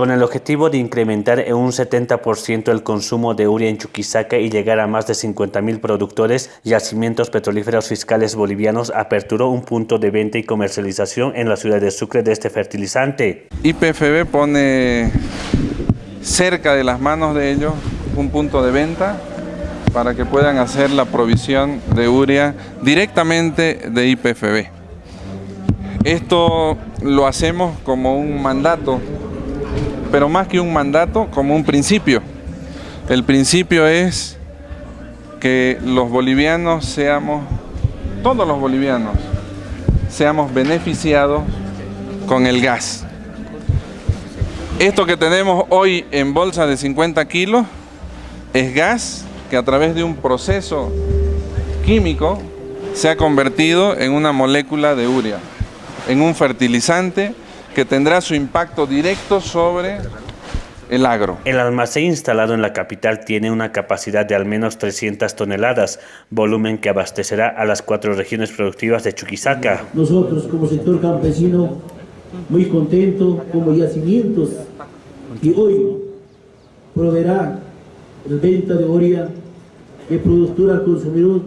con el objetivo de incrementar en un 70% el consumo de urea en Chuquisaca y llegar a más de 50.000 productores, yacimientos petrolíferos fiscales bolivianos aperturó un punto de venta y comercialización en la ciudad de Sucre de este fertilizante. IPFB pone cerca de las manos de ellos un punto de venta para que puedan hacer la provisión de urea directamente de IPFB. Esto lo hacemos como un mandato, pero más que un mandato, como un principio. El principio es que los bolivianos seamos, todos los bolivianos, seamos beneficiados con el gas. Esto que tenemos hoy en bolsa de 50 kilos es gas que a través de un proceso químico se ha convertido en una molécula de urea en un fertilizante que tendrá su impacto directo sobre el agro. El almacén instalado en la capital tiene una capacidad de al menos 300 toneladas, volumen que abastecerá a las cuatro regiones productivas de Chuquisaca. Nosotros como sector campesino, muy contentos como yacimientos y hoy proveerá el venta de oria de productora al consumidor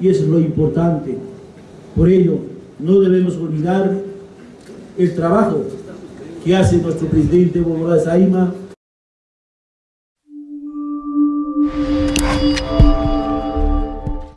y eso es lo importante. Por ello, no debemos olvidar el trabajo que hace nuestro presidente Evo Morales Aima